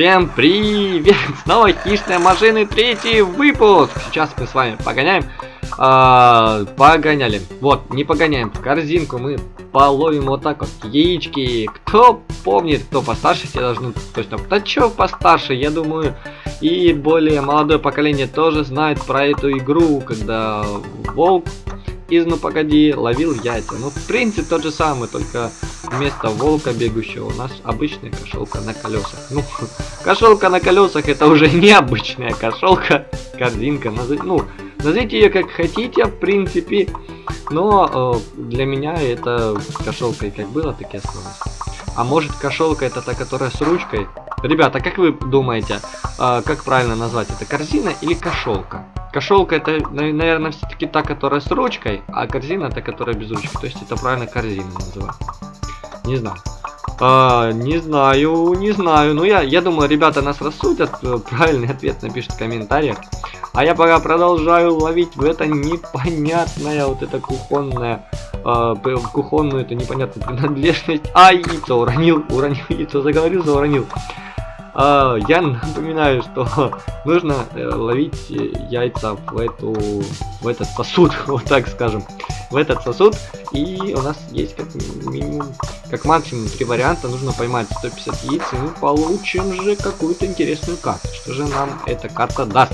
Всем привет! Снова хищные машины, третий выпуск! Сейчас мы с вами погоняем. А, погоняли. Вот, не погоняем. В корзинку мы половим вот так вот яички. Кто помнит, кто постарше, все должны точно... Да чё постарше, я думаю, и более молодое поколение тоже знает про эту игру, когда волк из «Ну погоди» ловил яйца. Ну, в принципе, тот же самый, только вместо волка бегущего у нас обычная кошелка на колесах. Ну, кошелка на колесах это уже необычная кошелка, корзинка. Ну, назовите ее как хотите, в принципе. Но э, для меня это кошелка и как было, так и осталось. А может кошелка это та, которая с ручкой? Ребята, как вы думаете, э, как правильно назвать это, корзина или кошелка? Кошелка это, наверное, все-таки та, которая с ручкой, а корзина это, которая без ручки. То есть это правильно корзина называть. Не знаю. А, не знаю, не знаю. Ну, я, я думаю, ребята нас рассудят. Э, правильный ответ напишут в комментариях. А я пока продолжаю ловить в это непонятное, вот это кухонное, э, кухонную, это непонятную принадлежность. А, яйцо уронил, уронил яйцо, заговорился, уронил. А, я напоминаю, что нужно э, ловить яйца в эту в этот сосуд, вот так скажем, в этот сосуд. И у нас есть как минимум, как максимум три варианта. Нужно поймать 150 яиц, и мы получим же какую-то интересную карту. Что же нам эта карта даст?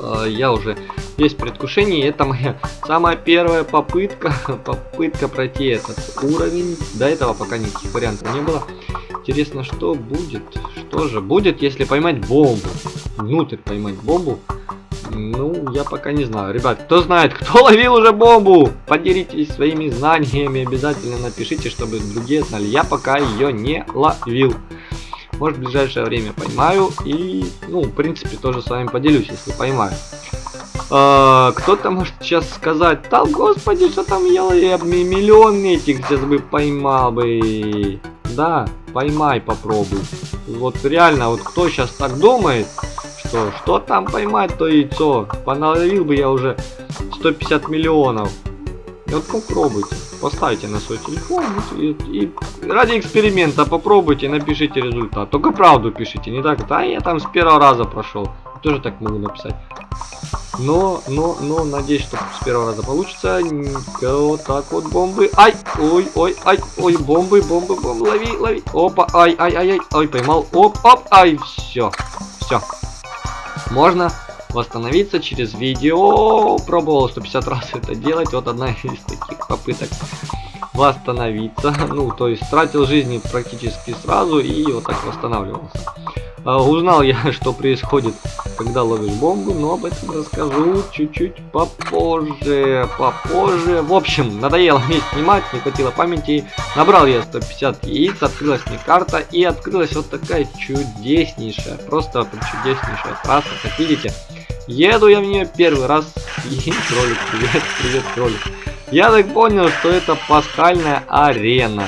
А, я уже есть предвкушение. Это моя самая первая попытка, попытка пройти этот уровень. До этого пока никаких вариантов не было. Интересно, что будет? Что же будет, если поймать бомбу? Внутрь поймать бомбу? Ну, я пока не знаю. Ребят, кто знает, кто ловил уже бомбу? Поделитесь своими знаниями. Обязательно напишите, чтобы другие знали. Я пока ее не ловил. Может, в ближайшее время поймаю. И, ну, в принципе, тоже с вами поделюсь, если поймаю. А, Кто-то может сейчас сказать, да господи, что там я, я миллион этих сейчас бы поймал бы. Да, поймай, попробуй. Вот реально, вот кто сейчас так думает, что что там поймать то яйцо, поналовил бы я уже 150 миллионов. И вот попробуйте, поставьте на свой телефон и, и ради эксперимента попробуйте, напишите результат. Только правду пишите, не так, а я там с первого раза прошел. Тоже так могу написать. Но, но, но, надеюсь, что с первого раза получится. Вот так вот бомбы. Ай, ой, ой, ай, ой, бомбы, бомбы, бомбы, лови, лови. Опа, ай, ай, ай, ай, ой, поймал. Оп, оп, ай, все, все. Можно восстановиться через видео. Пробовал 150 раз это делать. Вот одна из таких попыток восстановиться. Ну, то есть тратил жизни практически сразу и вот так восстанавливался. А, узнал я, что происходит, когда ловишь бомбу, но об этом расскажу чуть-чуть попозже, попозже. В общем, надоело мне снимать, не хватило памяти. Набрал я 150 яиц, открылась мне карта и открылась вот такая чудеснейшая, просто чудеснейшая трасса, как видите. Еду я в нее первый раз. И кролик, привет, привет, кролик. Я так понял, что это пасхальная арена.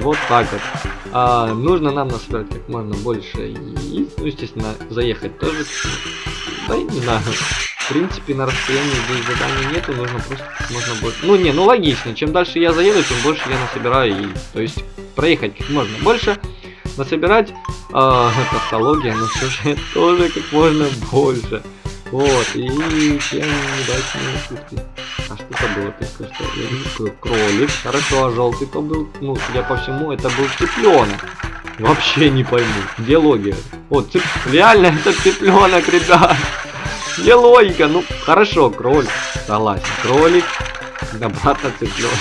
Вот так вот. А, нужно нам насобирать как можно больше яиц. Ну, естественно, заехать тоже. Да, я не знаю. В принципе, на расстоянии здесь заданий нету, нужно просто можно больше. Ну, не, ну логично. Чем дальше я заеду, тем больше я насобираю яиц. То есть, проехать как можно больше, насобирать. А, это автология, но все же тоже как можно больше. Вот, и чем удачные шутки. А что это было только что? Я не кролик. Хорошо, а желтый-то был. Ну, судя по всему, это был цыпленок. Вообще не пойму. Где логика? Вот, цып... реально это цыпленок, ребят. Где логика? Ну, хорошо, кролик. Согласен. Кролик. Обратно цыпленок.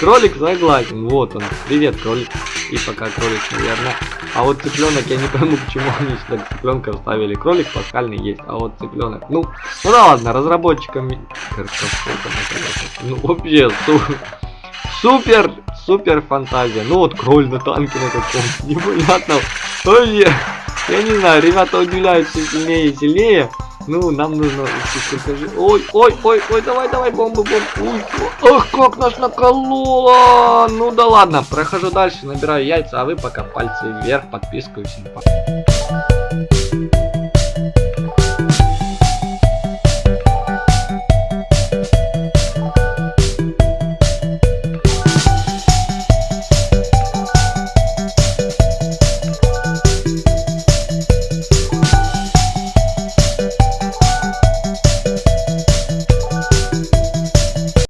Кролик согласен. Вот он. Привет, кролик. И пока кролик, наверное. А вот цыпленок, я не пойму, почему они сюда цыпленка вставили. Кролик пасхальный есть, а вот цыпленок. Ну, ну да ладно, разработчикам. Ну вообще супер, супер, фантазия. Ну вот кроль на танке на каком-то непонятно. Ой, я не знаю, ребята удивляются сильнее и сильнее. Ну, нам нужно... Ой, ой, ой, ой, давай, давай, бомбу, бомбу. Ох, как нас накололо. Ну да ладно, прохожу дальше, набираю яйца, а вы пока пальцы вверх, подписку и всем пока.